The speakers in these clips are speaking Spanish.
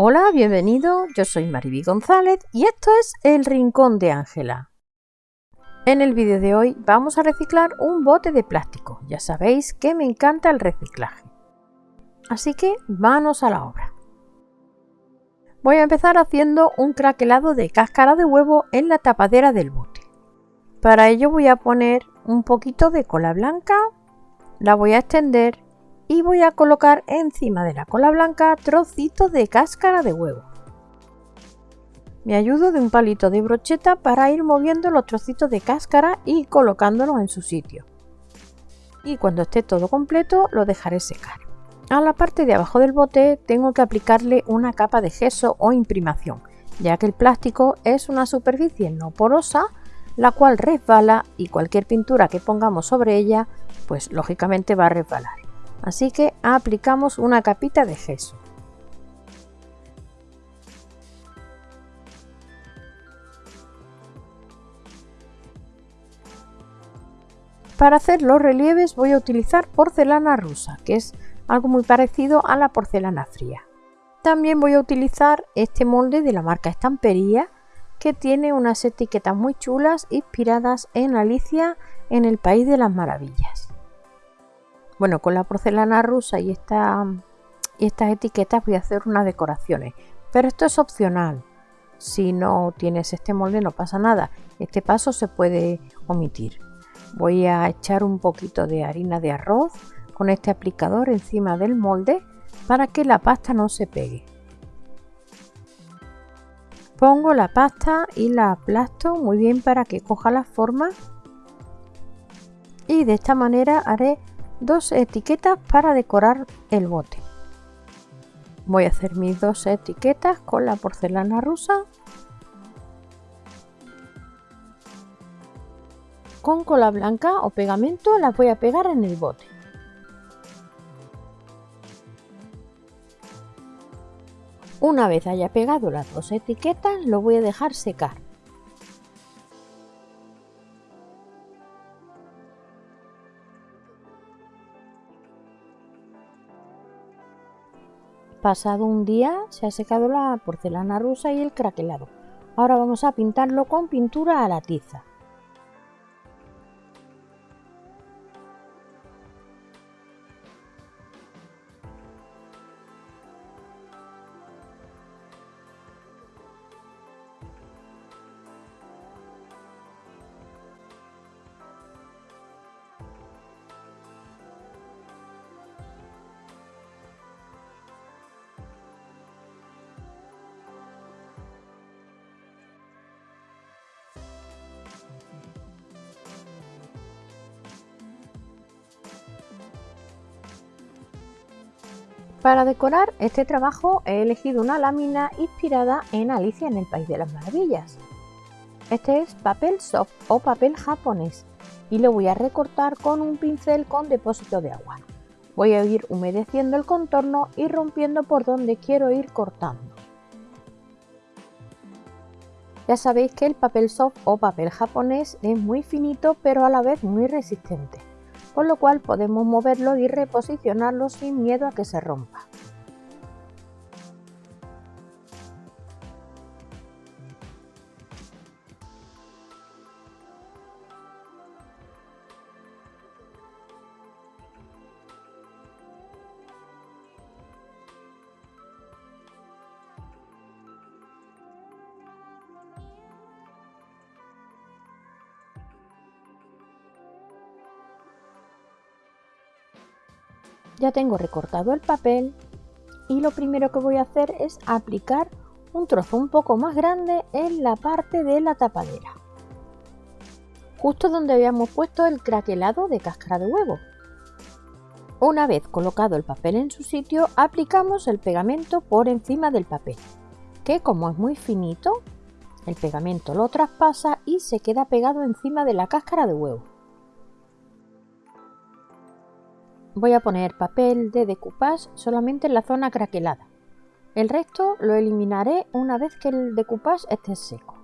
Hola, bienvenido, yo soy Mariby González y esto es El Rincón de Ángela. En el vídeo de hoy vamos a reciclar un bote de plástico, ya sabéis que me encanta el reciclaje. Así que manos a la obra. Voy a empezar haciendo un craquelado de cáscara de huevo en la tapadera del bote. Para ello voy a poner un poquito de cola blanca, la voy a extender y voy a colocar encima de la cola blanca trocitos de cáscara de huevo. Me ayudo de un palito de brocheta para ir moviendo los trocitos de cáscara y colocándolos en su sitio. Y cuando esté todo completo lo dejaré secar. A la parte de abajo del bote tengo que aplicarle una capa de gesso o imprimación, ya que el plástico es una superficie no porosa, la cual resbala y cualquier pintura que pongamos sobre ella, pues lógicamente va a resbalar. Así que aplicamos una capita de gesso. Para hacer los relieves voy a utilizar porcelana rusa, que es algo muy parecido a la porcelana fría. También voy a utilizar este molde de la marca Estampería que tiene unas etiquetas muy chulas inspiradas en Alicia en el País de las Maravillas. Bueno, con la porcelana rusa y, esta, estas etiquetas voy a hacer unas decoraciones, pero esto es opcional. Si no tienes este molde no pasa nada, este paso se puede omitir. Voy a echar un poquito de harina de arroz con este aplicador encima del molde para que la pasta no se pegue. Pongo la pasta y la aplasto muy bien para que coja la forma y de esta manera haré dos etiquetas para decorar el bote. Voy a hacer mis dos etiquetas con la porcelana rusa con cola blanca o pegamento las voy a pegar en el bote. Una vez haya pegado las dos etiquetas, lo voy a dejar secar. Pasado un día se ha secado la porcelana rusa y el craquelado. Ahora vamos a pintarlo con pintura a la tiza. Para decorar este trabajo he elegido una lámina inspirada en Alicia en el País de las Maravillas. Este es papel soft o papel japonés y lo voy a recortar con un pincel con depósito de agua. Voy a ir humedeciendo el contorno y rompiendo por donde quiero ir cortando. Ya sabéis que el papel soft o papel japonés es muy finito pero a la vez muy resistente con lo cual podemos moverlo y reposicionarlo sin miedo a que se rompa. Ya tengo recortado el papel y lo primero que voy a hacer es aplicar un trozo un poco más grande en la parte de la tapadera. Justo donde habíamos puesto el craquelado de cáscara de huevo. Una vez colocado el papel en su sitio, aplicamos el pegamento por encima del papel, que como es muy finito, el pegamento lo traspasa y se queda pegado encima de la cáscara de huevo. Voy a poner papel de decoupage solamente en la zona craquelada. El resto lo eliminaré una vez que el decoupage esté seco.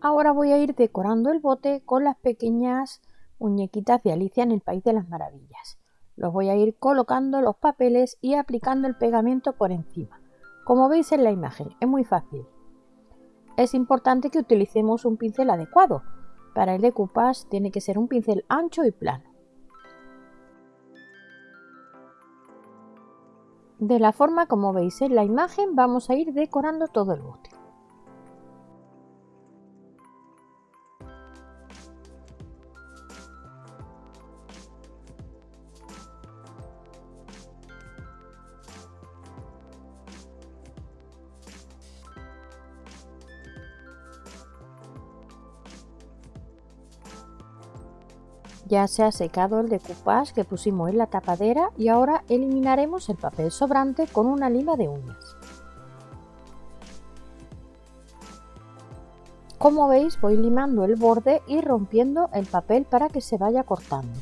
Ahora voy a ir decorando el bote con las pequeñas muñequitas de Alicia en el País de las Maravillas. Los voy a ir colocando los papeles y aplicando el pegamento por encima. Como veis en la imagen, es muy fácil. Es importante que utilicemos un pincel adecuado. Para el decoupage tiene que ser un pincel ancho y plano. De la forma como veis en la imagen vamos a ir decorando todo el bote. Ya se ha secado el decoupage que pusimos en la tapadera y ahora eliminaremos el papel sobrante con una lima de uñas. Como veis voy limando el borde y rompiendo el papel para que se vaya cortando.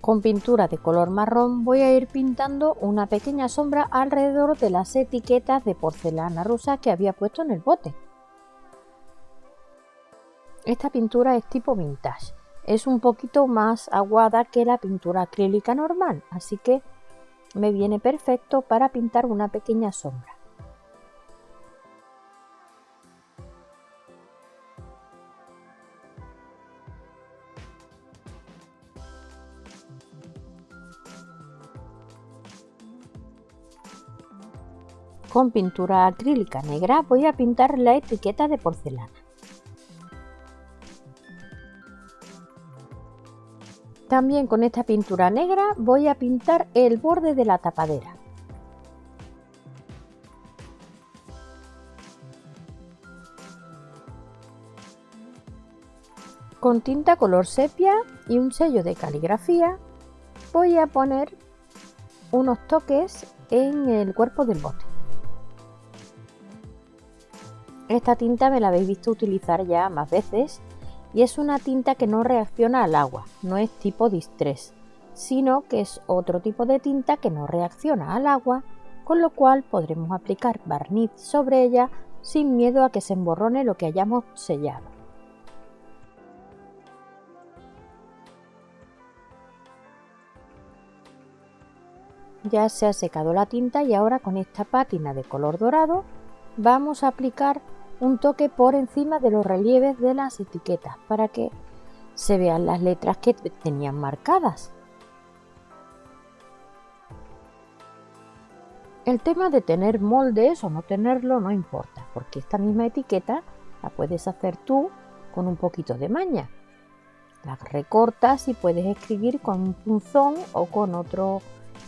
Con pintura de color marrón voy a ir pintando una pequeña sombra alrededor de las etiquetas de porcelana rusa que había puesto en el bote. Esta pintura es tipo vintage. Es un poquito más aguada que la pintura acrílica normal, así que me viene perfecto para pintar una pequeña sombra. Con pintura acrílica negra voy a pintar la etiqueta de porcelana. También con esta pintura negra voy a pintar el borde de la tapadera. Con tinta color sepia y un sello de caligrafía voy a poner unos toques en el cuerpo del bote. Esta tinta me la habéis visto utilizar ya más veces y es una tinta que no reacciona al agua, no es tipo distress, sino que es otro tipo de tinta que no reacciona al agua, con lo cual podremos aplicar barniz sobre ella sin miedo a que se emborrone lo que hayamos sellado. Ya se ha secado la tinta y ahora con esta pátina de color dorado vamos a aplicar un toque por encima de los relieves de las etiquetas para que se vean las letras que tenían marcadas. El tema de tener moldes o no tenerlo no importa, porque esta misma etiqueta la puedes hacer tú con un poquito de maña. La recortas y puedes escribir con un punzón o con otro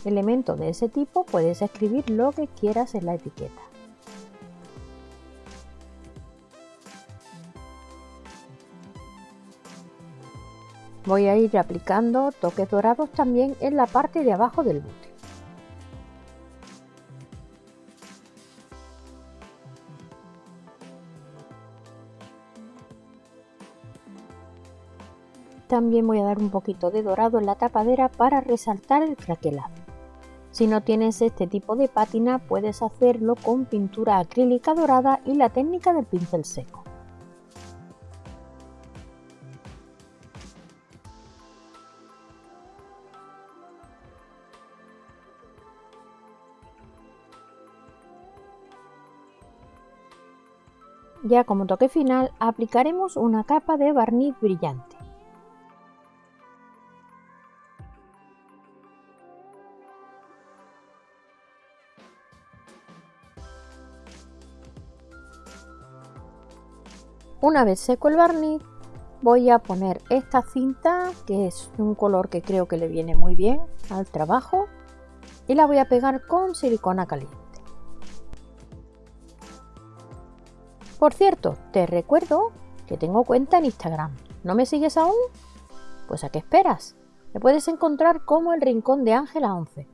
elemento de ese tipo, puedes escribir lo que quieras en la etiqueta. Voy a ir aplicando toques dorados también en la parte de abajo del bote. También voy a dar un poquito de dorado en la tapadera para resaltar el craquelado. Si no tienes este tipo de pátina puedes hacerlo con pintura acrílica dorada y la técnica del pincel seco. Ya como toque final aplicaremos una capa de barniz brillante. Una vez seco el barniz voy a poner esta cinta que es un color que creo que le viene muy bien al trabajo y la voy a pegar con silicona caliente. Por cierto, te recuerdo que tengo cuenta en Instagram. ¿No me sigues aún? Pues a qué esperas. Me puedes encontrar como el Rincón de Ángela 11.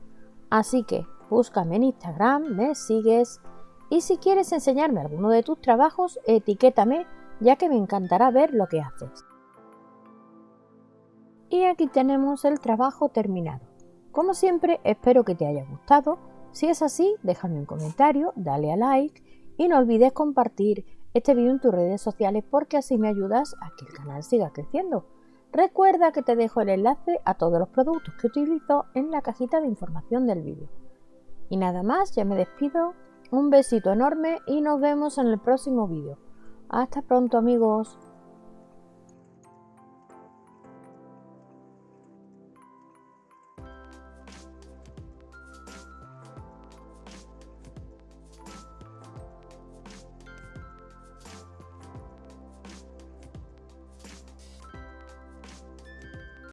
Así que búscame en Instagram, me sigues y si quieres enseñarme alguno de tus trabajos, etiquétame ya que me encantará ver lo que haces. Y aquí tenemos el trabajo terminado. Como siempre, espero que te haya gustado. Si es así, déjame un comentario, dale a like y no olvides compartir este vídeo en tus redes sociales porque así me ayudas a que el canal siga creciendo. Recuerda que te dejo el enlace a todos los productos que utilizo en la cajita de información del vídeo. Y nada más, ya me despido. Un besito enorme y nos vemos en el próximo vídeo. Hasta pronto amigos.